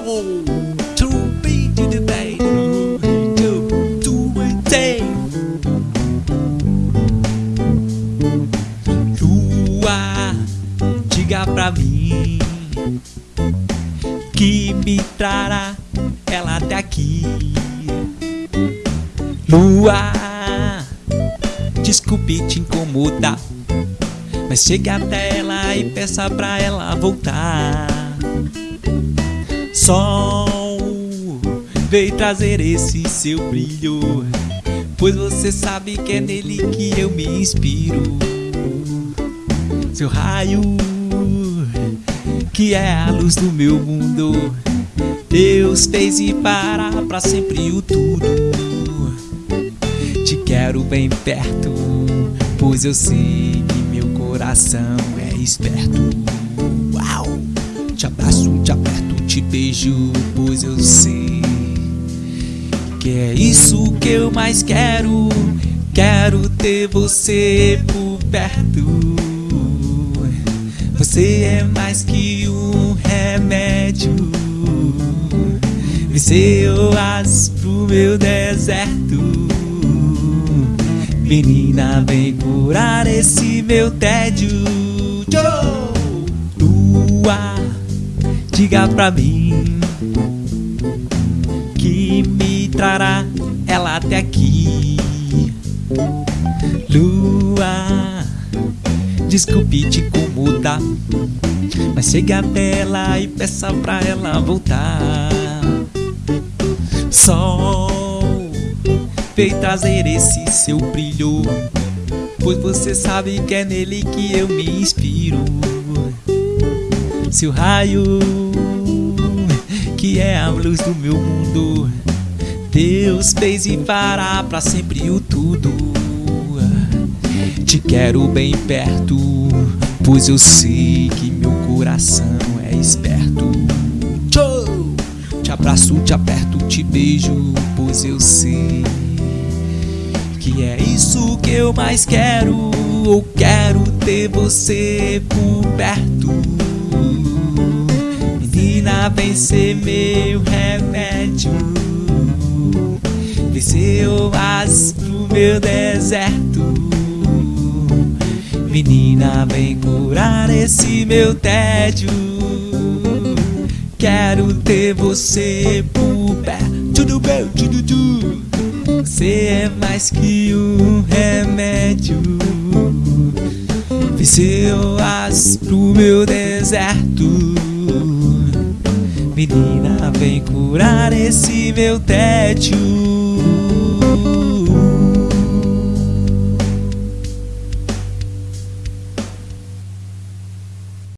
To be to the bay To it day. Lua, diga pra mim Que me trará ela até aqui. Lua, desculpe te incomodar Mas chegue até ela e peça pra ela voltar Sol, veio trazer esse seu brilho Pois você sabe que é nele que eu me inspiro. Seu raio, que é a luz do meu mundo Deus fez e para pra sempre o tudo. Te quero bem perto, pois eu sei que meu coração é esperto te beijo, pois eu sei Que é isso que eu mais quero. Quero ter você por perto. Você é mais que um remédio. É oásis pro meu deserto. Menina, vem curar esse meu tédio. Tchau! Diga pra mim Que me trará ela até aqui. Lua, desculpe te incomodar Mas chegue até ela e peça pra ela voltar. Sol, veio trazer esse seu brilho Pois você sabe que é nele que eu me inspiro Seu raio, que é a luz do meu mundo Deus fez e fará pra sempre o tudo Te quero bem perto Pois eu sei que meu coração é esperto! Te abraço, te aperto, te beijo Pois eu sei que é isso que eu mais quero. Eu quero ter você por perto. Menina, vem ser meu remédio. Vem ser oásis meu deserto. Menina, vem curar esse meu tédio. Quero ter você por perto. Tudo bem, tudo, tudo. Você é mais que um remédio seu as pro meu deserto. Menina, vem curar esse meu tédio.